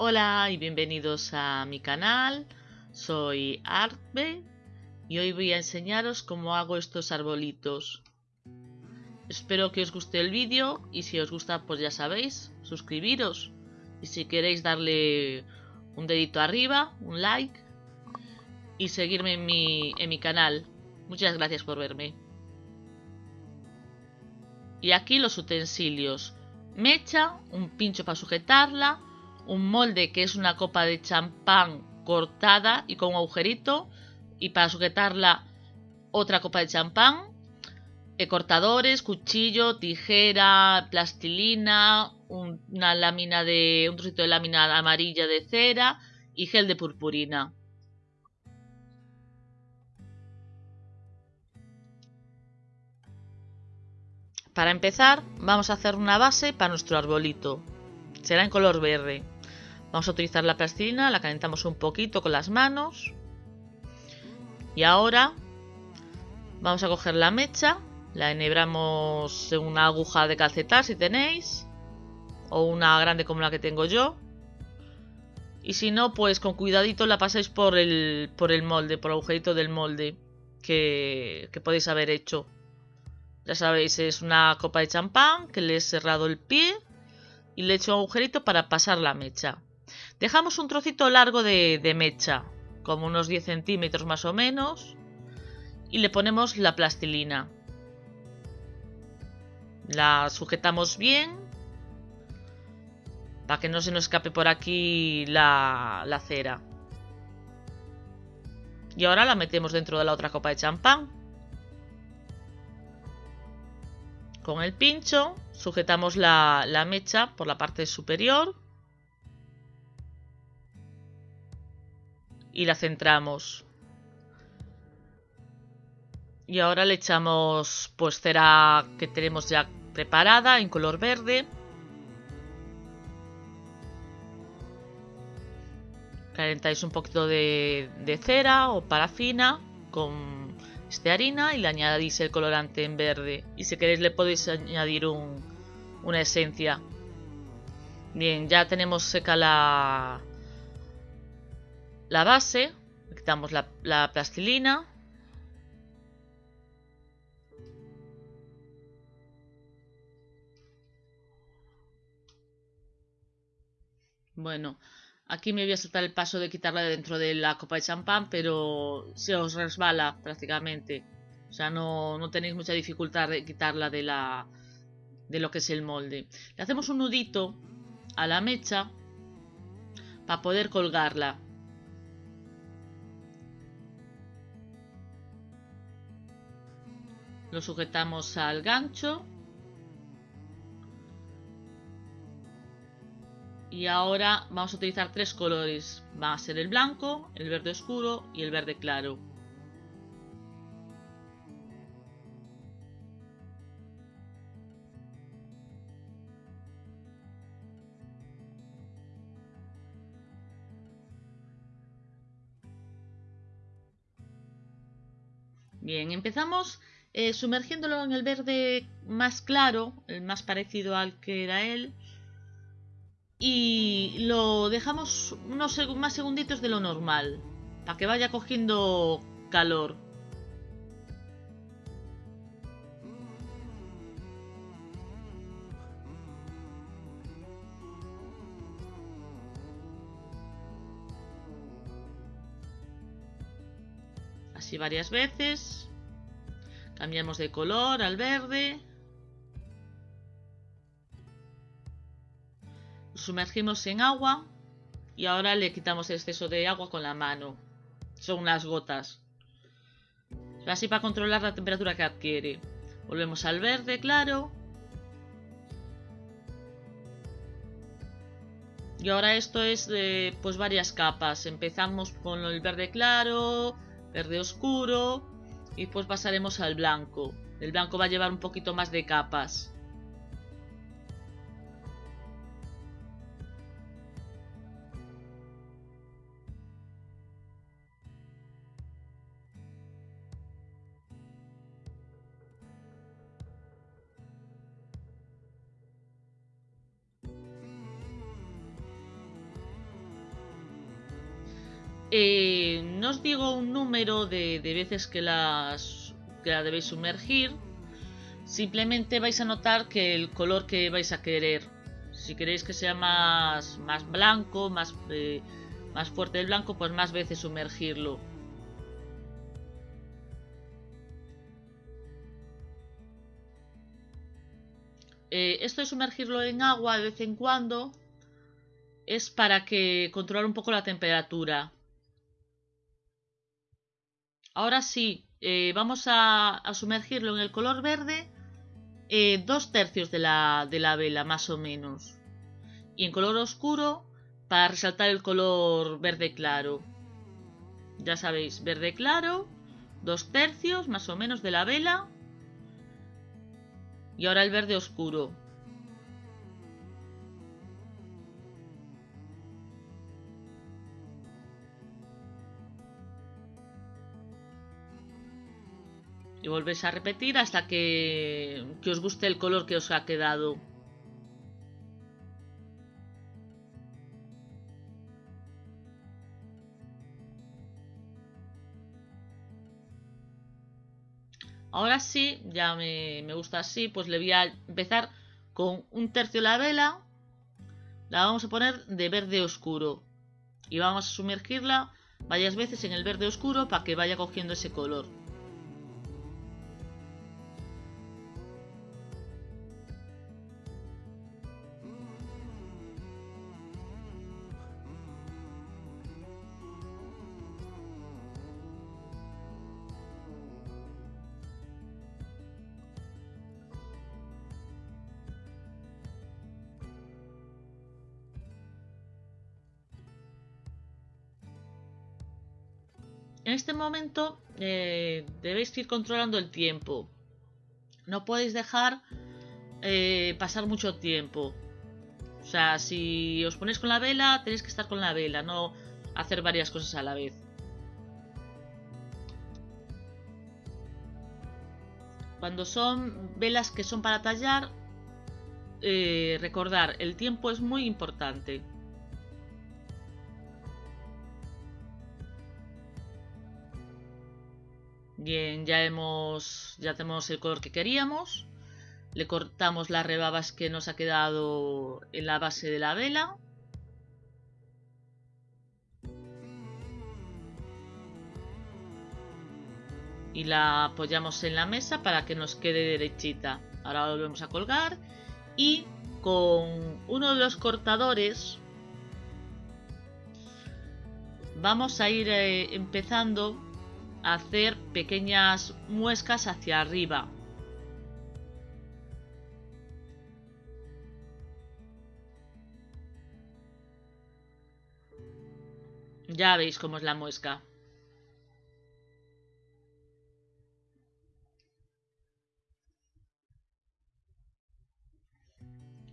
Hola y bienvenidos a mi canal, soy Artbe y hoy voy a enseñaros cómo hago estos arbolitos. Espero que os guste el vídeo y si os gusta pues ya sabéis, suscribiros y si queréis darle un dedito arriba, un like y seguirme en mi, en mi canal. Muchas gracias por verme. Y aquí los utensilios. Mecha, un pincho para sujetarla, un molde que es una copa de champán cortada y con un agujerito y para sujetarla otra copa de champán, eh, cortadores, cuchillo, tijera, plastilina, una lámina de un trocito de lámina amarilla de cera y gel de purpurina. Para empezar, vamos a hacer una base para nuestro arbolito. Será en color verde. Vamos a utilizar la plastilina, la calentamos un poquito con las manos. Y ahora vamos a coger la mecha, la enhebramos en una aguja de calcetar si tenéis, o una grande como la que tengo yo. Y si no, pues con cuidadito la pasáis por el, por el molde, por el agujerito del molde que, que podéis haber hecho. Ya sabéis, es una copa de champán que le he cerrado el pie y le he hecho un agujerito para pasar la mecha. Dejamos un trocito largo de, mecha, como unos 10 centímetros más o menos, y le ponemos la plastilina. La sujetamos bien para que no se nos escape por aquí la, la cera. Y ahora la metemos dentro de la otra copa de champán. Con el pincho sujetamos la, mecha por la parte superior y la centramos. Y ahora le echamos pues cera que tenemos ya preparada en color verde. Calentáis un poquito de, cera o parafina con este harina y le añadís el colorante en verde. Y si queréis le podéis añadir una esencia. Bien, ya tenemos seca la, la base. Quitamos la, la plastilina. Bueno, Aquí me voy a saltar el paso de quitarla de dentro de la copa de champán, pero se os resbala prácticamente. O sea, no, tenéis mucha dificultad de quitarla de, la, de lo que es el molde. Le hacemos un nudito a la mecha para poder colgarla. Lo sujetamos al gancho Y ahora vamos a utilizar tres colores. Va a ser el blanco, el verde oscuro y el verde claro. Bien, empezamos eh, sumergiéndolo en el verde más claro, el más parecido al que era él y lo dejamos unos más segunditos de lo normal para que vaya cogiendo calor. Así varias veces. Cambiamos de color al verde. sumergimos en agua y ahora le quitamos el exceso de agua con la mano. Son unas gotas. Así para controlar la temperatura que adquiere. Volvemos al verde, claro. Y ahora esto es de pues varias capas. Empezamos con el verde claro, verde oscuro y pues pasaremos al blanco. El blanco va a llevar un poquito más de capas. Eh, no os digo un número de, veces que, las, que la debéis sumergir. Simplemente vais a notar que el color que vais a querer. Si queréis que sea más, blanco, más, eh, más fuerte el blanco, pues más veces sumergirlo. Eh, esto de sumergirlo en agua de vez en cuando es para que controlar un poco la temperatura. Ahora sí, eh, vamos a, sumergirlo en el color verde eh, dos tercios de la, de la vela, más o menos. Y en color oscuro para resaltar el color verde claro. Ya sabéis, verde claro, dos tercios más o menos de la vela y ahora el verde oscuro. Y volvéis a repetir hasta que, que os guste el color que os ha quedado. Ahora sí, ya me, gusta así, pues le voy a empezar con un tercio de la vela. La vamos a poner de verde oscuro. Y vamos a sumergirla varias veces en el verde oscuro para que vaya cogiendo ese color. En este momento eh, debéis ir controlando el tiempo. No podéis dejar eh, pasar mucho tiempo. O sea, si os ponéis con la vela, tenéis que estar con la vela, no hacer varias cosas a la vez. Cuando son velas que son para tallar, eh, recordar, el tiempo es muy importante. Bien, ya hemos, ya tenemos el color que queríamos. Le cortamos las rebabas que nos ha quedado en la base de la vela. Y la apoyamos en la mesa para que nos quede derechita. Ahora volvemos a colgar. Y con uno de los cortadores vamos a ir eh, empezando hacer pequeñas muescas hacia arriba. Ya veis cómo es la muesca.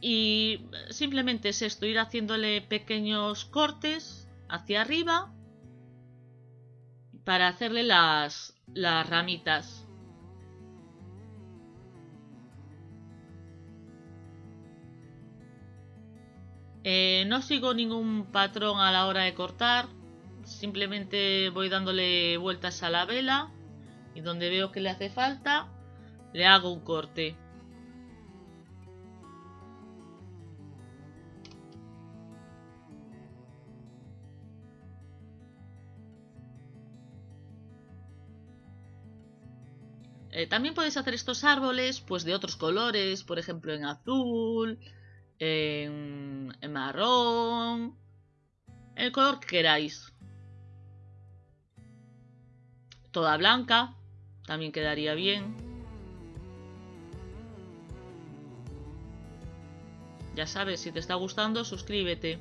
Y simplemente es esto, ir haciéndole pequeños cortes hacia arriba para hacerle las, las ramitas. Eh, no sigo ningún patrón a la hora de cortar, simplemente voy dándole vueltas a la vela y donde veo que le hace falta, le hago un corte. Eh, también podéis hacer estos árboles pues de otros colores, por ejemplo en azul, en, marrón, el color que queráis. Toda blanca, también quedaría bien. Ya sabes, si te está gustando, suscríbete.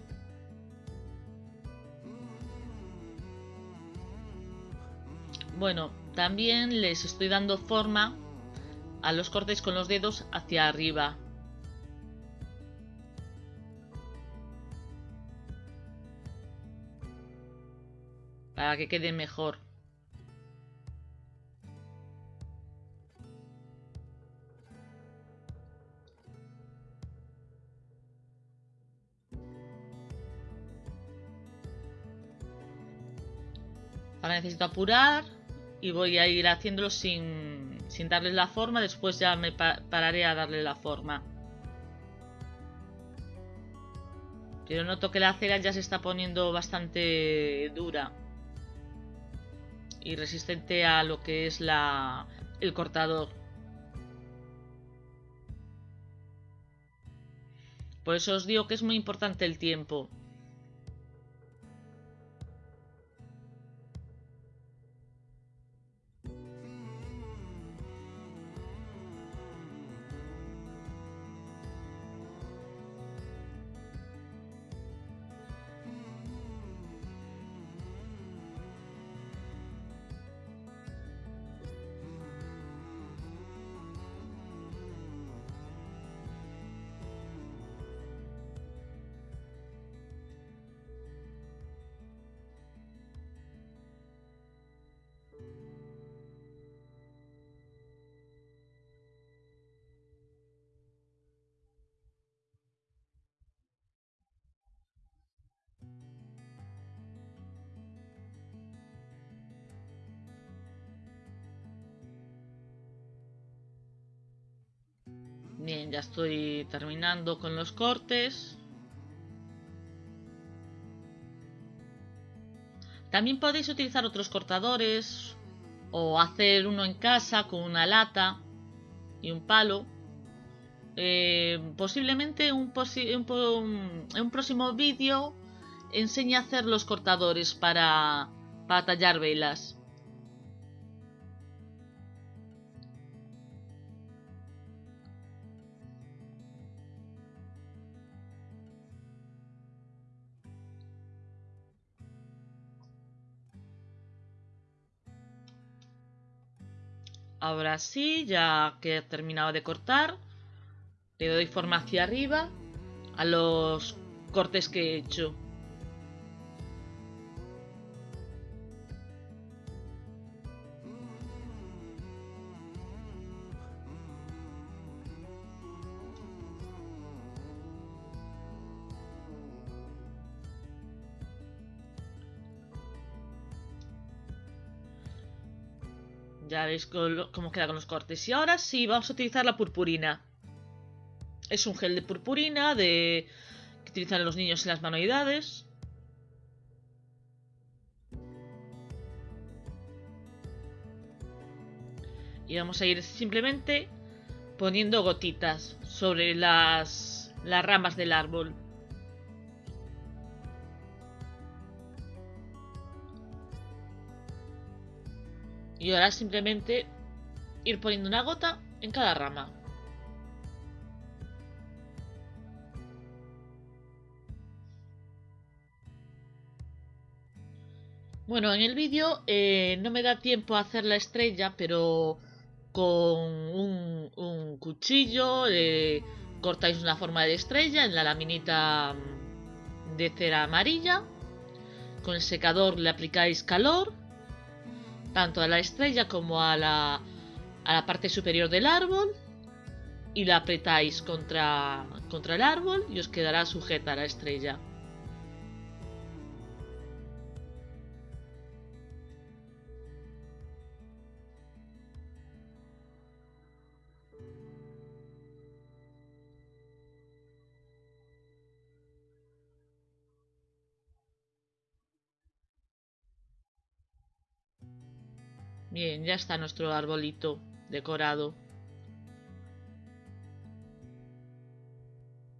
Bueno, también les estoy dando forma a los cortes con los dedos hacia arriba. Para que quede mejor. Ahora necesito apurar y voy a ir haciéndolo sin, sin darle la forma. Después ya me pararé a darle la forma. Pero noto que la cera ya se está poniendo bastante dura. Y resistente a lo que es la, el cortador. Por eso os digo que es muy importante el tiempo. Ya estoy terminando con los cortes. También podéis utilizar otros cortadores o hacer uno en casa con una lata y un palo. Eh, posiblemente un, un, próximo vídeo enseñe a hacer los cortadores para, para tallar velas. Ahora sí, ya que he terminado de cortar, le doy forma hacia arriba a los cortes que he hecho. Ya veis cómo queda con los cortes. Y ahora sí, vamos a utilizar la purpurina. Es un gel de purpurina de que utilizan los niños en las manualidades. Y vamos a ir simplemente poniendo gotitas sobre las, las ramas del árbol. Y ahora simplemente ir poniendo una gota en cada rama. Bueno, en el vídeo eh, no me da tiempo a hacer la estrella, pero con un, cuchillo eh, cortáis una forma de estrella en la laminita de cera amarilla. Con el secador le aplicáis calor tanto a la estrella como a la, a la parte superior del árbol y la apretáis contra, contra el árbol y os quedará sujeta la estrella. Bien, ya está nuestro arbolito decorado.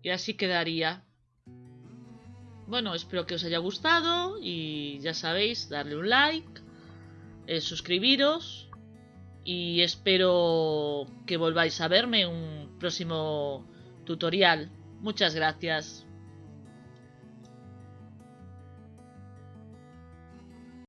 Y así quedaría. Bueno, espero que os haya gustado y ya sabéis, darle un like, eh, suscribiros y espero que volváis a verme en un próximo tutorial. Muchas gracias.